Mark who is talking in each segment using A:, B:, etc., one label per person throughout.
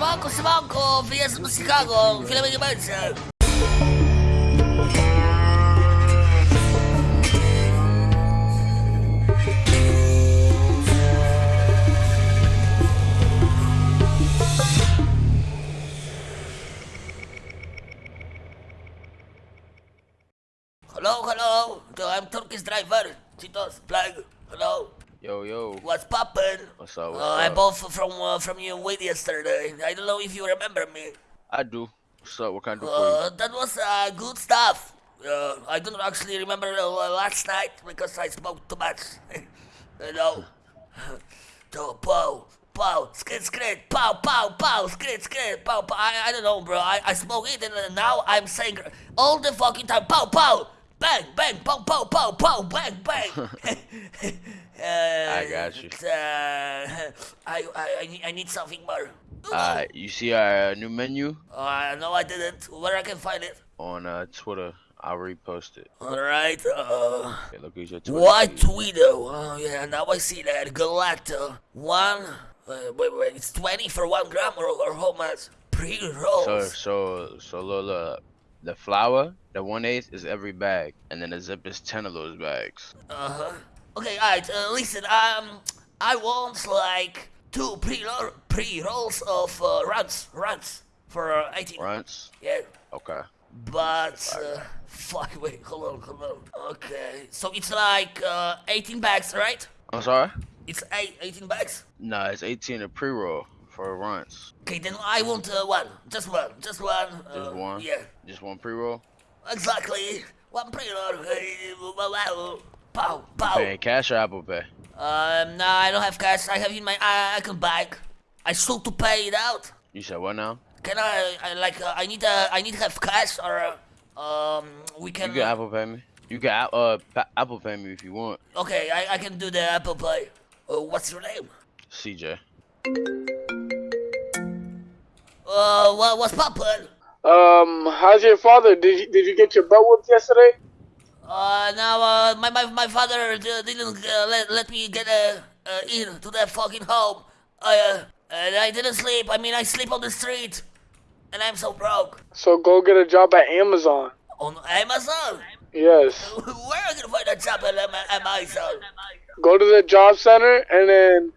A: Siemanko, siemanko, do Chicago, chwilę nie będzie. Hello, hello, I'm Turkish driver, Titos, flag, hello.
B: Yo, yo.
A: What's poppin'?
B: What's up? What's
A: Uh, I
B: up?
A: bought from uh, from you with yesterday. I don't know if you remember me.
B: I do. What's up? What can I do for
A: Uh, that was uh, good stuff. Uh, I don't actually remember uh, last night because I smoked too much. you know. So, pow, pow, skid, skid, pow, pow, pow, skid, skid, pow, pow. I, I don't know, bro. I, I smoke it and uh, now I'm saying all the fucking time, pow, pow, bang, bang, pow, pow, pow, pow, bang, bang. uh,
B: I got you.
A: Uh, I, I, I, need, something more.
B: you? Uh, you see our new menu
A: Uh, no, I didn't. Where I can find it?
B: on uh, Twitter? I'll repost it.
A: Alright, uh.
B: Okay, look at your Twitter.
A: What. Tweedo? Oh, yeah, now I see that. Galacta. One. Uh, wait, wait, it's 20 for one gram or, or how much? Pre
B: So,
A: rolls.
B: so, so, look. The flour, the one eighth is every bag, and then the zip is ten of those bags.
A: Uh huh. Okay, alright, uh, listen, um, I want like two pre pre rolls of uh, runs, runs for uh, 18.
B: Runts.
A: Yeah.
B: Okay.
A: But, uh, fuck, wait, hold on, hold on. Okay, so it's like uh, 18 bags, right?
B: I'm sorry.
A: It's eight, 18 bags?
B: Nah, it's 18 a pre-roll for runts.
A: Okay, then I want uh, one. Just one. Just one.
B: Just
A: uh,
B: one.
A: Yeah,
B: Just one pre-roll.
A: exactly. One pre-roll. Pow, pow.
B: Paying cash or Apple Pay?
A: Um, no, I don't have cash. I have in my I, I can bag. I still to pay it out.
B: You said what now?
A: Can I, I like, uh, I need, uh, I need to have cash or, uh, um, we can.
B: You can Apple Pay me. You can uh pa- Apple Pay me if you want.
A: Okay, I, I can do the Apple Pay. Uh, what's your name?
B: CJ.
A: Uh, what, what's poppin'?
C: Um, how's your father? Did you, did you get your butt whooped yesterday?
A: Uh, now, uh, my, my, my father didn't uh, let, let me get uh, uh, in to that fucking home. I, uh, and I didn't sleep. I mean, I sleep on the street. And I'm so broke.
C: So go get a job at Amazon.
A: On Amazon?
C: Yes.
A: Where am I gonna find a job at Am- Amazon?
C: Go to the job center and then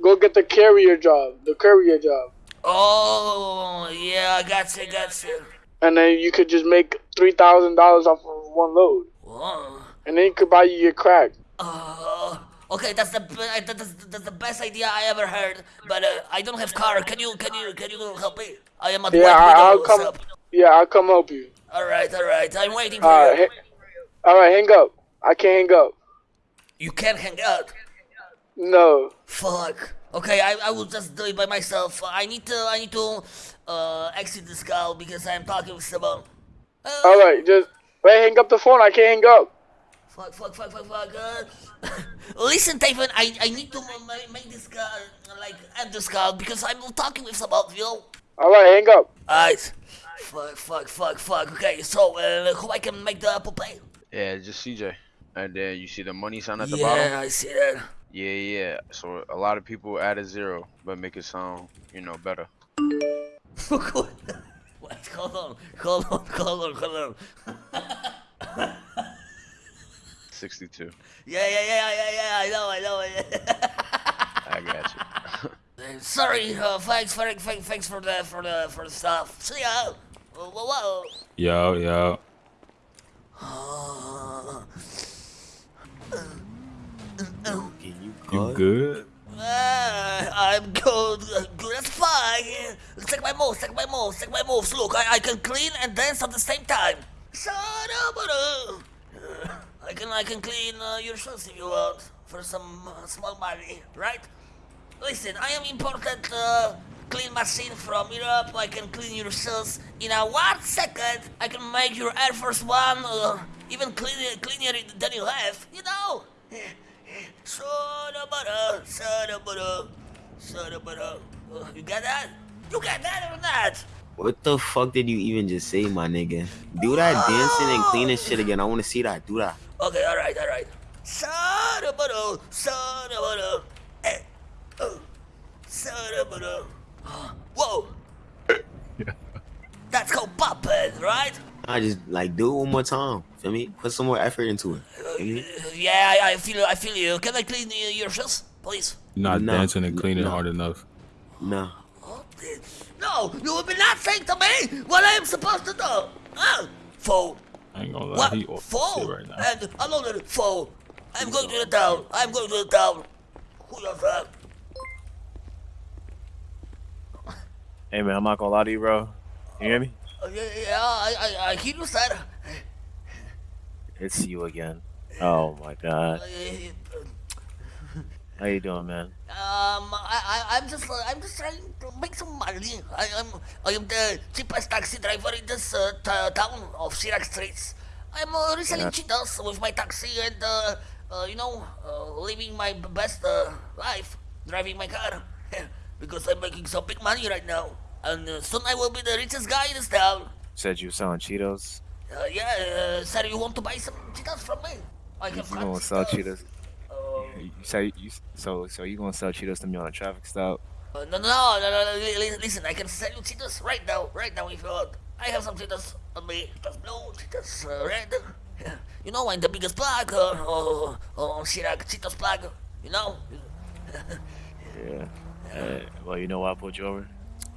C: go get the carrier job. The courier job.
A: Oh, yeah, I got you, got you.
C: And then you could just make three thousand dollars off of one load.
A: Oh.
C: And then you could buy you your crack.
A: Uh, okay, that's the that's, that's the best idea I ever heard. But uh, I don't have car. Can you can you can you help me? I am at
C: Yeah,
A: White
C: I, I'll come.
A: up?
C: Yeah, I'll come help you.
A: All right, all right. I'm waiting for
C: All
A: you.
C: right, ha- all right, hang up. I can't hang up.
A: You can't hang up.
C: No.
A: Fuck. Okay, I, I will just do it by myself. I need to I need to uh exit this call because I'm talking with someone. Uh,
C: All right, just wait. Hang up the phone. I can't hang up.
A: Fuck, fuck, fuck, fuck, fuck. Uh, listen, Taven, I, I need to ma- ma- make this call, like, end this call because I'm talking with someone, you know?
C: All right, hang up.
A: Alright. Fuck, fuck, fuck, fuck. Okay, so, uh, who I can make the Apple Pay?
B: Yeah, just CJ. And then you see the money sign at the bottom? yeah.
A: I see that.
B: Yeah, yeah. So a lot of people add a zero, but make it sound, you know, better.
A: Wait, hold on, hold on, hold on, hold on.
B: 62.
A: Yeah, yeah, yeah, yeah, yeah, I know, I know.
B: I got you.
A: Uh, Sorry, uh, thanks, for, thanks, thanks for the, for the, for the stuff. See ya. Whoa, whoa, whoa.
D: Yo, yo. You good?
A: Uh, I'm good, uh, good as fuck. My moves, check my moves, check my moves. Look, I, I can clean and dance at the same time. Shut up, uh, I can I can clean uh, your shoes if you want for some uh, small money, right? Listen, I am important uh, clean machine from Europe. I can clean your shoes in a one second. I can make your Air Force One uh, even cleaner, cleaner than you have. You know. Soda butter, soda butter, soda butter. Uh, you got that? You got that or not?
E: What the fuck did you even just say, my nigga? Do that dancing and cleaning shit again. I want to see that. Do that.
A: Okay, all right, all right. Soda butter, soda butter. Eh, oh, soda butter. Whoa, That's called popping, right?
E: I just like do it one more time. Feel me? Put some more effort into it. Feel?
A: Yeah, I, I feel I feel you. Can I clean uh, your shoes, please?
D: Not
E: No,
D: dancing and cleaning
E: no.
D: hard enough.
E: No.
A: Oh, No, you will be not saying to me what I am supposed to do. Huh? Fool.
D: I ain't gonna lie,
A: What?
D: he off the
A: Fool.
D: right now.
A: And another fool. I'm going to the town. I'm going to the town. Who does that?
F: Hey man, I'm not gonna lie to you, bro. You hear me?
A: Uh, yeah, yeah, I, I, I hear you, sir.
F: It's you again. Oh my god.
A: Uh,
F: How you doing, man?
A: Um, I, I, I'm just, uh, I'm just trying to make some money. I am, I am the cheapest taxi driver in this uh, town of Chiraq Streets. I'm uh, reselling
F: Yeah.
A: cheetahs with my taxi and, uh, uh, you know, uh, living my best uh, life, driving my car, because I'm making some big money right now. And uh, soon I will be the richest guy in this town.
F: Said you were selling Cheetos.
A: Uh, yeah, uh, sir, you want to buy some Cheetos from me? I
F: You
A: have
F: gonna sell Cheetos?
A: Uh,
F: You say you so so you gonna sell Cheetos to me on a traffic stop?
A: Uh, no, no, no, no, no, li- listen, I can sell you cheetahs right now, right now if you want. I have some cheetahs on me, cheetahs blue, Cheetos uh, red. Yeah. You know, I'm the biggest plug uh, uh, on Chiraq, Cheetos plug, you know?
F: Yeah. Uh, well, you know why I pulled you over?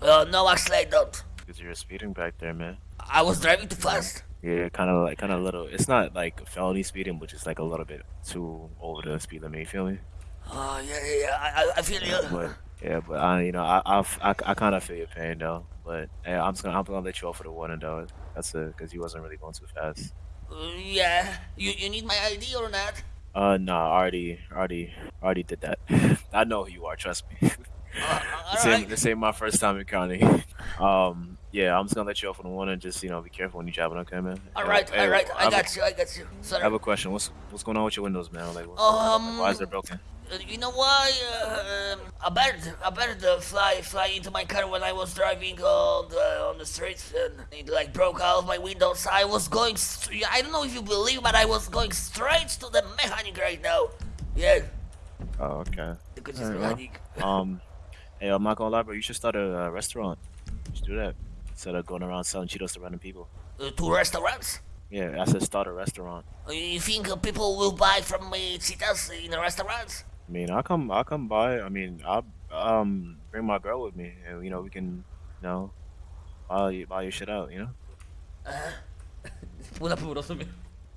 A: Uh, no, actually I don't.
F: Because you were speeding back there, man.
A: I was driving too fast.
F: Yeah, kind of like kind of little. It's not like felony speeding, but just like a little bit too over the speed limit. You feel me?
A: Oh, yeah, yeah, yeah, I, I- feel you.
F: But yeah, but I, you know, I, I, I, I kind of feel your pain though. But yeah, I'm just gonna, I'm gonna let you off for the warning though. That's a, cause you wasn't really going too fast.
A: Uh, yeah, you, you need my ID or not?
F: Uh, no, I already, already, already did that. I know who you are. Trust me.
A: Uh,
F: this, ain't,
A: alright.
F: this ain't my first time in county. um, yeah, I'm just gonna let you off on the and Just you know, be careful when you're driving. Okay, man.
A: Alright,
F: Hey,
A: alright, I
F: have a-
A: got you, I got you.
F: I have a question. What's what's going on with your windows, man? Like, what-
A: Um,
F: why is it broken?
A: Uh, You know why? Uh, um, a bird, a bird uh, fly, fly into my car when I was driving on the on the streets, and it like broke out of my windows. I was going, I don't know if you believe, but I was going straight to the mechanic right now. Yeah,
F: Oh, okay.
A: because
F: Alright, well. Um, hey, I'm not gonna lie, bro. You should start a uh, restaurant. You should do that instead of going around selling Cheetos to random people.
A: Uh, to restaurants.
F: Yeah, I said start a restaurant.
A: Uh, You think uh, people will buy from me cheetahs in the restaurants?
F: I mean, I'll come, I'll come by. I mean, I'll um bring my girl with me, and you know we can, you know, buy you- buy your shit out. You know.
A: Po rozumiem.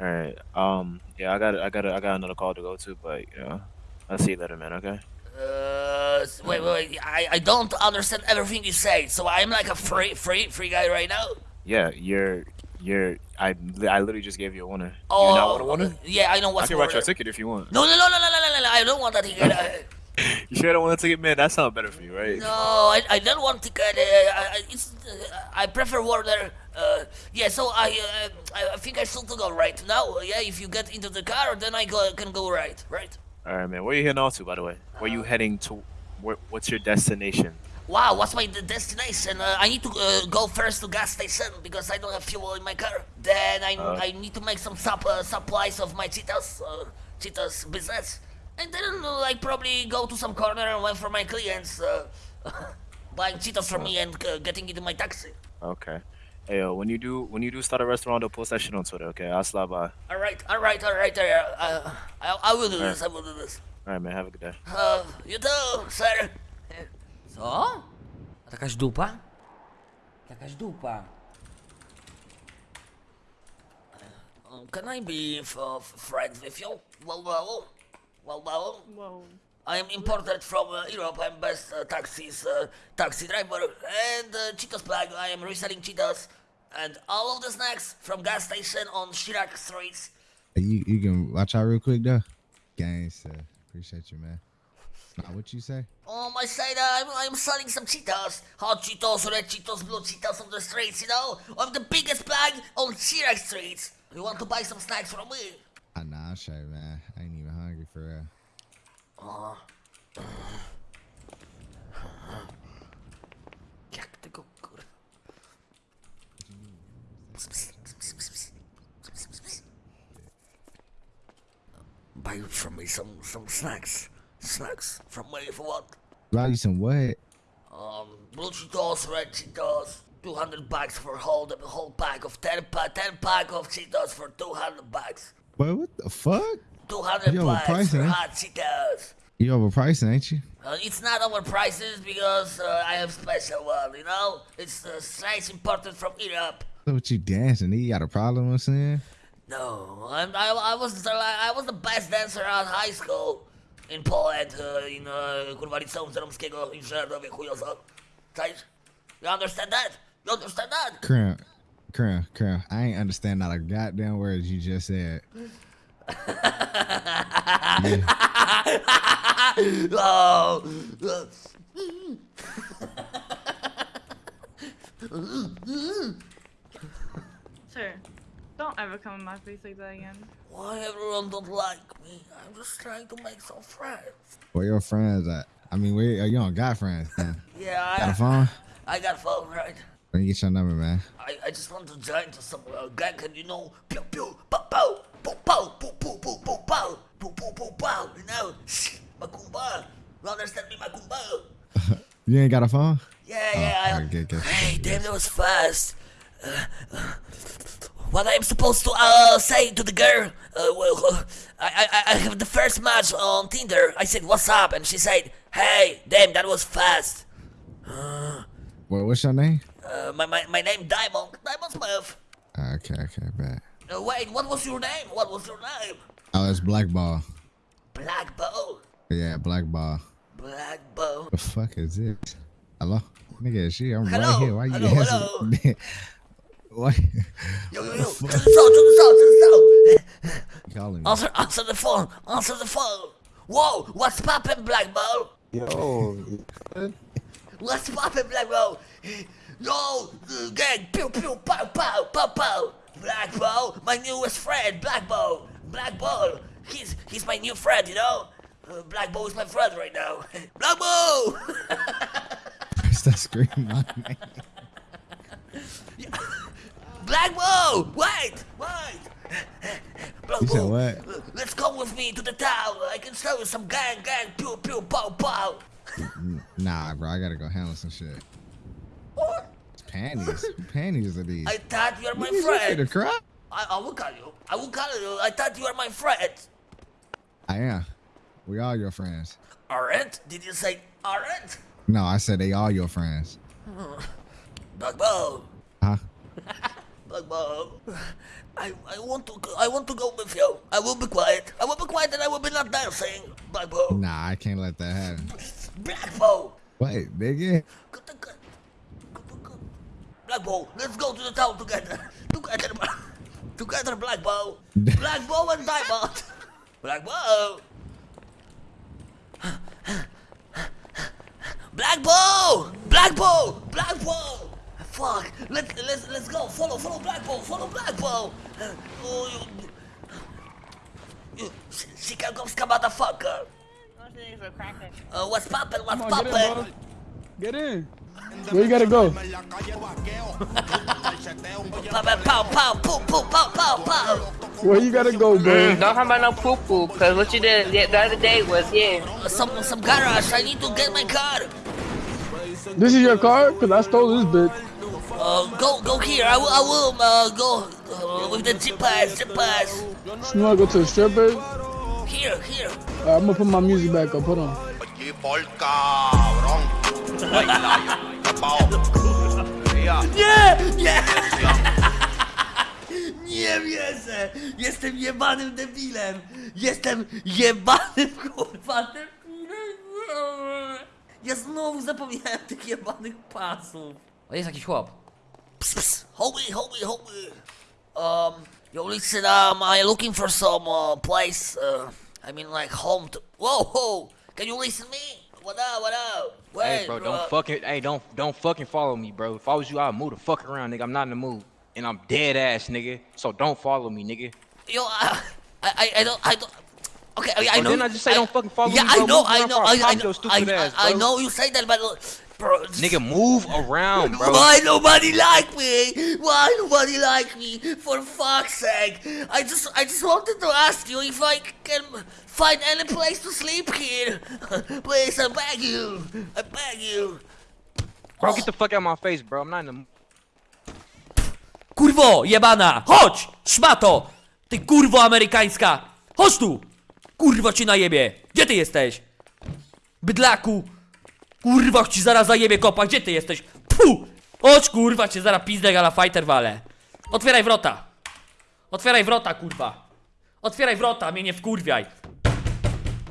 F: All right. Um. Yeah, I got, I got, I got another call to go to, but you know, I'll see you later, man. Okay.
A: Uh, wait, wait, wait. I, I don't understand everything you say, so I'm like a free, free, free guy right now.
F: Yeah, you're, you're. I, I literally just gave you a warning.
A: Oh,
F: you not want a warning?
A: Yeah, I know
F: I can write you a ticket if you want.
A: No, no, no, no, no, no, no, no, I don't want that ticket. Uh,
F: You sure don't want a ticket, man? That sounds better for you, right?
A: no, I, I don't want ticket. Uh, I, I- it's, uh, I prefer water. Uh, yeah, so I, uh, I, think I should go right now. Yeah, if you get into the car, then I go, can go right, right?
F: All right, man. Where are you heading off to, by the way? Where you heading to? Where, what's your destination?
A: Wow, what's my de- destination? Uh, I need to uh, go first to gas station because I don't have fuel in my car. Then I,
F: Uh.
A: I need to make some sup- uh, supplies of my cheetahs, uh, Cheetos business. And then uh, like probably go to some corner and wait for my clients uh, buying Cheetos from me and uh, getting into my taxi.
F: Okay. Hey, when you do when you do start a restaurant, don't post that shit on Twitter. Okay, I'll slide by.
A: All right, all right, all right. Uh, uh, I, I will do this. I will do this.
F: All right, man. Have a good day.
A: Uh, you too, sir.
G: Co? Jakaś dupa? Jakaś dupa.
A: Um, can I be f- f- friends with you? Well, well, well, well.
H: Whoa.
A: I am imported from uh, Europe. I'm best uh, taxis, uh, taxi driver, and uh, Cheetos plug. I am reselling Cheetos and all of the snacks from gas station on Chiraq streets.
I: You you can watch out real quick though. Gangsta. Appreciate you, man. What you say?
A: Um, I said uh, I'm, I'm selling some Cheetos, hot Cheetos, red Cheetos, blue Cheetos on the streets. You know, I'm the biggest bag on Chiraq streets. You want to buy some snacks from me?
I: Ah, nah, sure, man. I ain't even hungry for real.
A: Jak Buy from me some some snacks. Snacks from me for what?
I: Buy you some what?
A: Um, blue Cheetos, red Cheetos, 200 bucks for whole the whole pack of 10 pack 10 pack of Cheetos for 200 bucks.
I: Boy, what the fuck?
A: 200
I: Yo,
A: bucks
I: price,
A: for hot Cheetos.
I: You overpricing, ain't you?
A: Uh, it's not our prices because uh, I have special one, you know? It's uh, slice imported from Europe.
I: So what you dancing? You got a problem with saying?
A: No, I'm, I, I was the, I was the best dancer at high school in Poland, uh, in uh, kurwa liceum Żeromskiego Inżynierowie chujozo. Cześć? You understand that? You understand that?
I: Crown, crown, crown. I ain't understand not a goddamn word you just said.
A: Oh, uh,
H: Sir, don't ever come in my face like that again.
A: why everyone don't like me? I'm just trying to make some friends.
I: Where your friends at? I mean, where you don't got friends? Huh?
A: Yeah, I
I: Got a
A: I,
I: phone?
A: I got a phone, right?
I: Let me get your number, man.
A: I, I just want to join to some uh, gang and you know, pew pew, pow pow, pow pow, pow pow, pow pow, pow, pow pow, pow pow, you know, shh, Makumba, you understand me, Makumba?
I: You ain't got a phone?
A: Yeah, yeah, I,
I: alright, good, good.
A: hey, damn, that was fast. Uh, uh, what I'm supposed to uh, say to the girl? Uh, well, uh, I, I, I have the first match on Tinder. I said, "What's up?" and she said, "Hey, damn, that was fast."
I: Well, what's your name?
A: Uh, my, my, my name Diamond, Diamond Smith.
I: Okay, okay, bad.
A: Uh, wait, what was your name? What was your name?
I: Oh, it's Blackball.
A: Black Bow.
I: Yeah, Blackball.
A: Black Bow.
I: The fuck is this? Hello? Nigga, she, I'm
A: Hello?
I: right here. Why you
A: Hello,
I: answering? Why
A: Yo, yo, yo, to the south, to the south, to the south.
I: you calling me?
A: Answer, answer the phone, answer the phone. Whoa, what's poppin', Black Bow?
J: Yo,
A: What's poppin', Black Bow? Yo, gang, pew pew, pow pow, pow pow. Black Bow, my newest friend, Black Bow. Black Bow, he's he's my new friend, you know. Uh, Black Bow is my friend right now. Black Bow.
I: Stop screaming my name.
A: Black Bow, wait, wait. Black
I: You said what?
A: Let's come with me to the town. I can show you some gang, gang, pew pew, pow pow.
I: Nah, bro, I gotta go handle some shit.
A: What?
I: Panties. Panties are these?
A: I thought you were my
I: Niggas, you
A: friend.
I: cry?
A: I, I will call you. I will call you. I thought you were my friend.
I: I am. We all your friends.
A: Aren't? Did you say aren't?
I: No, I said they all your friends.
A: Black Bow.
I: Huh?
A: Black Bow. I, I want to I want to go with you. I will be quiet. I will be quiet and I will be not dancing. Black Bow.
I: Nah, I can't let that happen.
A: Black Bow.
I: Wait, nigga.
A: Black Bow, let's go to the town together. Together, together, Black Bow. Black Bow and Diamond. Black Bow. Black Bow! Black Bow! Black Bow! Fuck! Let, let's, let's go! Follow, follow Black Follow Black Uh, oh, you, you, go motherfucker! Uh, what's poppin'? What's
J: poppin'? Get in, get in!
C: Where you gotta go?
A: pow, pow, pow, pow, pow, pow, pow!
C: Where you gotta go, man?
K: Mm, don't talk about no poo poo, cause what you did the other day was, yeah.
A: Some, some garage, I need to get my car!
C: This is your car? Cause I stole this bitch.
A: Uh, go, go here, I will, I will, uh, go, uh, with the zip pass, zip pass!
C: You wanna go to the strippers?
A: Here, here!
C: Alright, I'm gonna put my music back up. Hold on.
A: Nie! Nie! Nie wierzę! Jestem jebanym debilem! Jestem jebanym kurwa debilem! Ja znowu zapomniałem tych jebanych pasów.
G: O, jest jakiś chłop.
A: Psst, psst. Homie, homie, homie. Um, yo, listen, um, I'm looking for some uh, place, uh, I mean like home to... Whoa, whoa! Can you listen to me? What up, what up? Wait,
L: Hey, bro, don't fucking, hey, don't, don't fucking follow me, bro. If I was you, I'd move the fuck around, nigga. I'm not in the mood, and I'm dead ass, nigga. So don't follow me, nigga.
A: Yo, I, I, I don't, I don't. Okay, I, I
L: Well,
A: know.
L: didn't I just say don't fucking follow
A: yeah,
L: me, bro?
A: I know, I know,
L: before I
A: I, I know, I, I, I know you say that, but uh, bro,
L: Nigga, move around, bro.
A: why nobody like me? Why nobody like me? For fuck's sake! I just, I just wanted to ask you if I can find any place to sleep here. Please, I beg you, I beg you.
L: Bro, get the fuck out of my face, bro. I'm not in the.
G: Kurwo jebana! Chodź! Szmato! Ty kurwo amerykańska! Chodź tu! Kurwa ci najebie! Gdzie ty jesteś? Bydlaku! Kurwa ci zaraz zajebie kopa, gdzie ty jesteś? Pu! Chodź kurwa cię zaraz pizdę gala fighter wale. Otwieraj wrota! Otwieraj wrota kurwa! Otwieraj wrota, mnie nie wkurwiaj!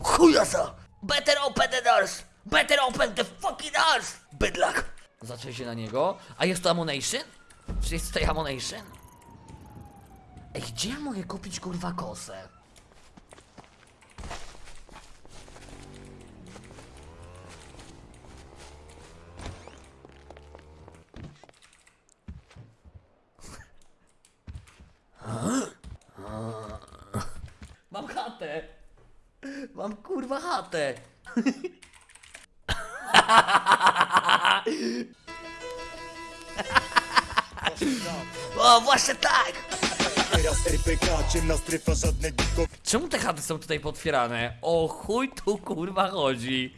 A: Chujasa! Better open the doors! Better open the fucking doors! Bydlak!
G: Zaczę się na niego. A jest to ammunition? Czy jest tutaj ammunition? Ej, gdzie ja mogę kupić kurwa kosę? Mam chatę! Mam kurwa chatę!
A: O, właśnie tak!
G: Czemu te chaty są tutaj potwierane? O chuj tu kurwa chodzi.